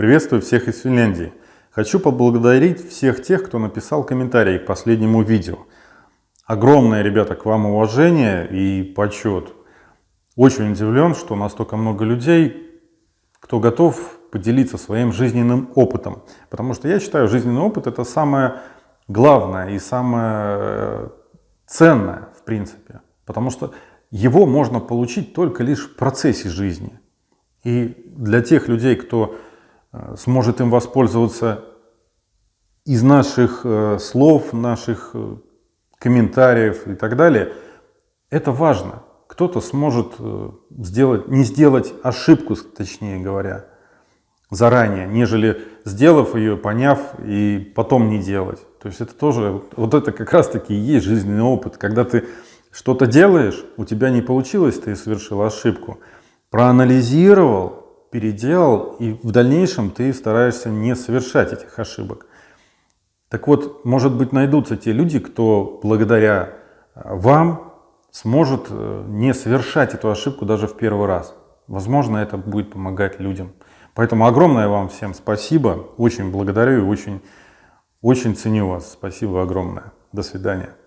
Приветствую всех из Финляндии. Хочу поблагодарить всех тех, кто написал комментарии к последнему видео. Огромное, ребята, к вам уважение и почет. Очень удивлен, что настолько много людей, кто готов поделиться своим жизненным опытом. Потому что я считаю, жизненный опыт это самое главное и самое э, ценное в принципе. Потому что его можно получить только лишь в процессе жизни. И для тех людей, кто сможет им воспользоваться из наших э, слов, наших э, комментариев и так далее, это важно. Кто-то сможет сделать, не сделать ошибку, точнее говоря, заранее, нежели сделав ее, поняв и потом не делать. То есть это тоже, вот это как раз таки и есть жизненный опыт, когда ты что-то делаешь, у тебя не получилось, ты совершил ошибку, проанализировал, переделал, и в дальнейшем ты стараешься не совершать этих ошибок. Так вот, может быть, найдутся те люди, кто благодаря э, вам сможет э, не совершать эту ошибку даже в первый раз. Возможно, это будет помогать людям. Поэтому огромное вам всем спасибо. Очень благодарю и очень, очень ценю вас. Спасибо огромное. До свидания.